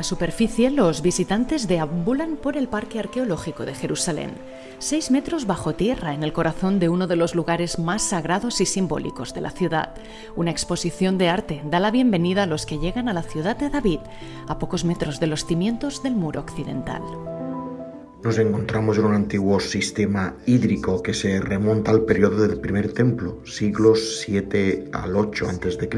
la superficie, los visitantes deambulan por el Parque Arqueológico de Jerusalén, seis metros bajo tierra en el corazón de uno de los lugares más sagrados y simbólicos de la ciudad. Una exposición de arte da la bienvenida a los que llegan a la ciudad de David, a pocos metros de los cimientos del muro occidental. Nos encontramos en un antiguo sistema hídrico que se remonta al periodo del primer templo, siglos 7 al 8 a.C.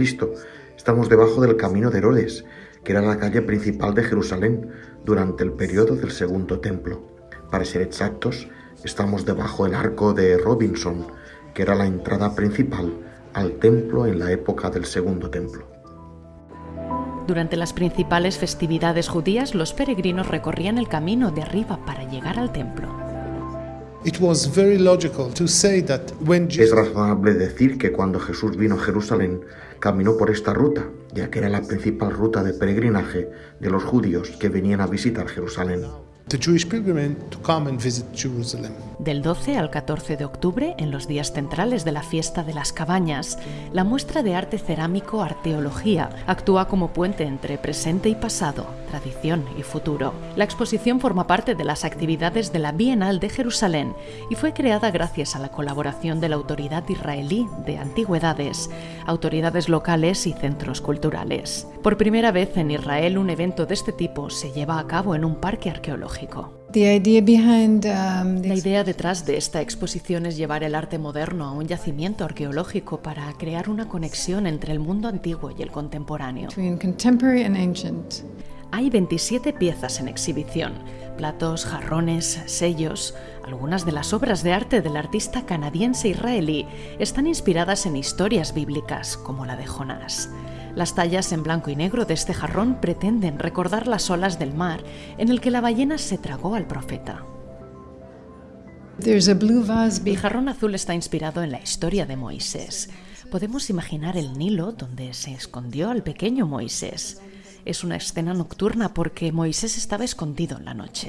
Estamos debajo del camino de Herodes, que era la calle principal de Jerusalén durante el periodo del segundo templo. Para ser exactos, estamos debajo del arco de Robinson, que era la entrada principal al templo en la época del segundo templo. Durante las principales festividades judías, los peregrinos recorrían el camino de arriba para llegar al templo. Es razonable decir que cuando Jesús vino a Jerusalén, caminó por esta ruta, ya que era la principal ruta de peregrinaje de los judíos que venían a visitar Jerusalén. Del 12 al 14 de octubre, en los días centrales de la fiesta de las cabañas, la muestra de arte cerámico Arteología actúa como puente entre presente y pasado, tradición y futuro. La exposición forma parte de las actividades de la Bienal de Jerusalén y fue creada gracias a la colaboración de la Autoridad Israelí de Antigüedades, autoridades locales y centros culturales. Por primera vez en Israel un evento de este tipo se lleva a cabo en un parque arqueológico. Um, la idea detrás de esta exposición es llevar el arte moderno a un yacimiento arqueológico para crear una conexión entre el mundo antiguo y el contemporáneo. Hay 27 piezas en exhibición, platos, jarrones, sellos. Algunas de las obras de arte del artista canadiense israelí están inspiradas en historias bíblicas, como la de Jonás. Las tallas en blanco y negro de este jarrón pretenden recordar las olas del mar en el que la ballena se tragó al profeta. El jarrón azul está inspirado en la historia de Moisés. Podemos imaginar el Nilo donde se escondió al pequeño Moisés es una escena nocturna porque Moisés estaba escondido en la noche.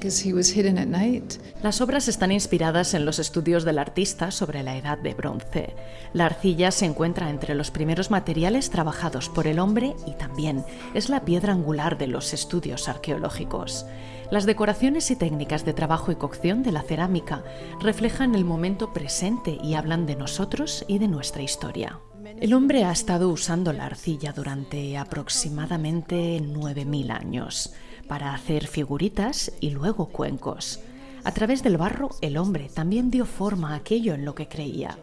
Las obras están inspiradas en los estudios del artista sobre la edad de bronce. La arcilla se encuentra entre los primeros materiales trabajados por el hombre y también es la piedra angular de los estudios arqueológicos. Las decoraciones y técnicas de trabajo y cocción de la cerámica reflejan el momento presente y hablan de nosotros y de nuestra historia. El hombre ha estado usando la arcilla durante aproximadamente 9.000 años para hacer figuritas y luego cuencos. A través del barro, el hombre también dio forma a aquello en lo que creía.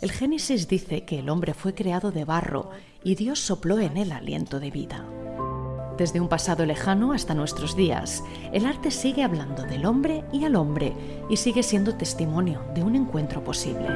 El Génesis dice que el hombre fue creado de barro y Dios sopló en él aliento de vida. Desde un pasado lejano hasta nuestros días, el arte sigue hablando del hombre y al hombre y sigue siendo testimonio de un encuentro posible.